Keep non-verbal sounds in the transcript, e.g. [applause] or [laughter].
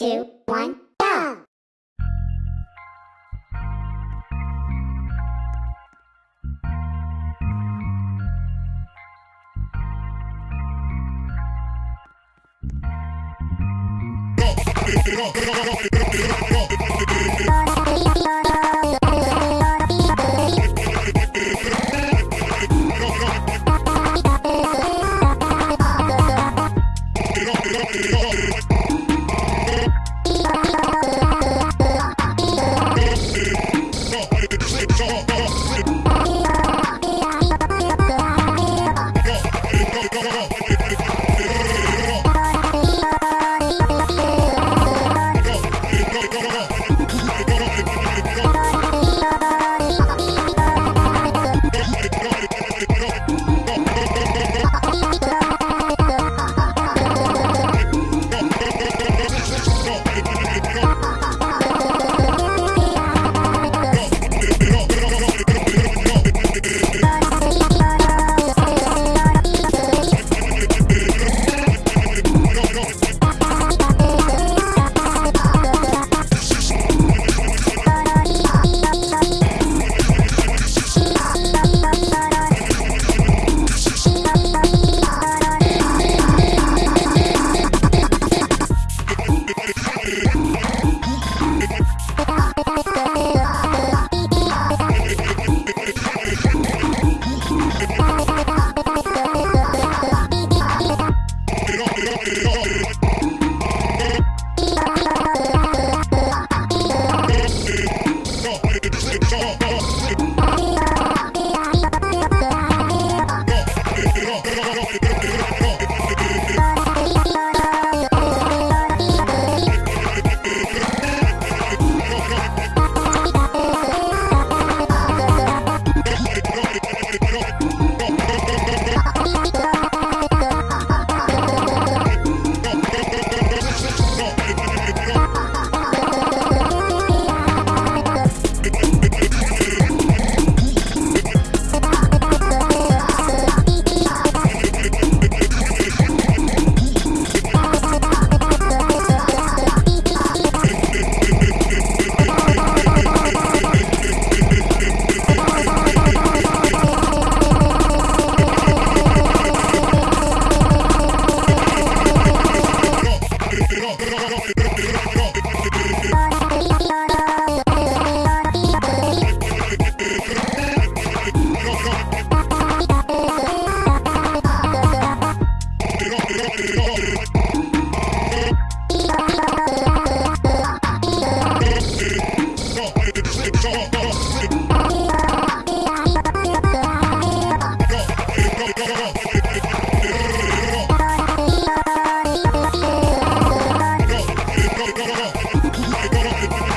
two, one, go! [laughs] Get up, Go, go, go, go.